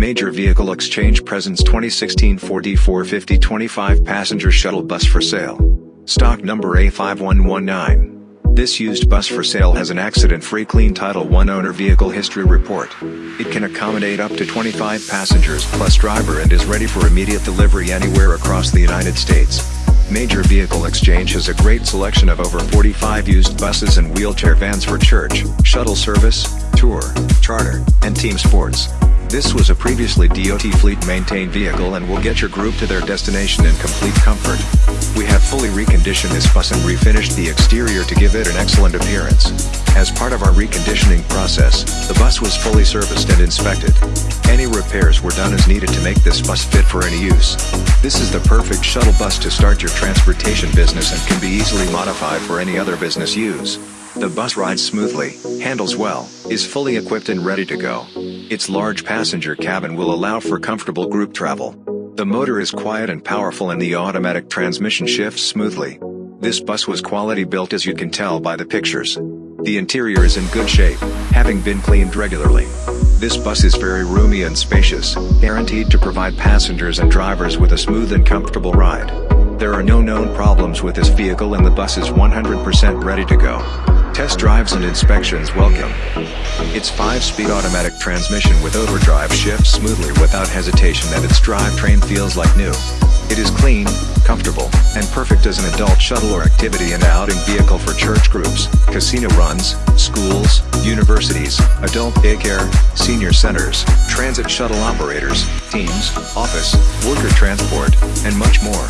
Major Vehicle Exchange presents 2016 Ford E450 25 passenger shuttle bus for sale. Stock number A5119. This used bus for sale has an accident-free clean Title I owner vehicle history report. It can accommodate up to 25 passengers plus driver and is ready for immediate delivery anywhere across the United States. Major Vehicle Exchange has a great selection of over 45 used buses and wheelchair vans for church, shuttle service, tour, charter, and team sports. This was a previously DOT fleet maintained vehicle and will get your group to their destination in complete comfort. We have fully reconditioned this bus and refinished the exterior to give it an excellent appearance. As part of our reconditioning process, the bus was fully serviced and inspected. Any repairs were done as needed to make this bus fit for any use. This is the perfect shuttle bus to start your transportation business and can be easily modified for any other business use. The bus rides smoothly, handles well, is fully equipped and ready to go. Its large passenger cabin will allow for comfortable group travel. The motor is quiet and powerful and the automatic transmission shifts smoothly. This bus was quality built as you can tell by the pictures. The interior is in good shape, having been cleaned regularly. This bus is very roomy and spacious, guaranteed to provide passengers and drivers with a smooth and comfortable ride. There are no known problems with this vehicle and the bus is 100% ready to go. Test drives and inspections welcome. Its 5-speed automatic transmission with overdrive shifts smoothly without hesitation and its drivetrain feels like new. It is clean, comfortable, and perfect as an adult shuttle or activity and outing vehicle for church groups, casino runs, schools, universities, adult daycare, senior centers, transit shuttle operators, teams, office, worker transport, and much more.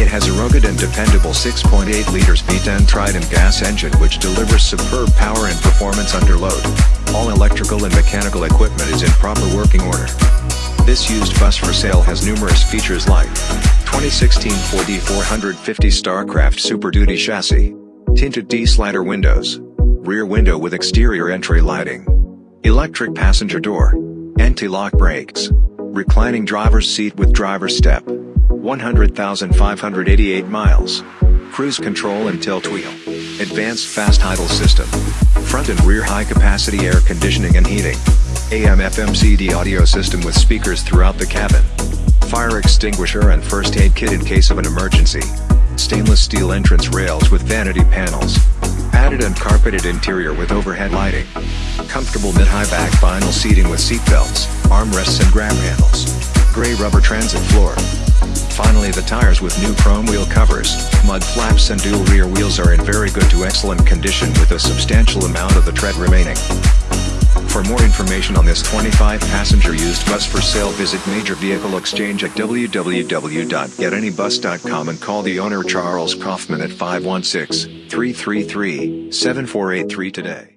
It has a rugged and dependable 6.8 liters V10 Triton gas engine which delivers superb power and performance under load. All electrical and mechanical equipment is in proper working order. This used bus for sale has numerous features like 2016 Ford E450 Starcraft Super Duty chassis, tinted T-slider windows, rear window with exterior entry lighting, electric passenger door, anti-lock brakes, reclining driver's seat with driver step, 100,588 miles. Cruise control and tilt wheel. Advanced fast idle system. Front and rear high capacity air conditioning and heating. AM FM CD audio system with speakers throughout the cabin. Fire extinguisher and first aid kit in case of an emergency. Stainless steel entrance rails with vanity panels. Padded and carpeted interior with overhead lighting. Comfortable mid-high back vinyl seating with seat belts, armrests and grab handles. Gray rubber transit floor. Finally the tires with new chrome wheel covers, mud flaps and dual rear wheels are in very good to excellent condition with a substantial amount of the tread remaining. For more information on this 25-passenger used bus for sale visit Major Vehicle Exchange at www.getanybus.com and call the owner Charles Kaufman at 516-333-7483 today.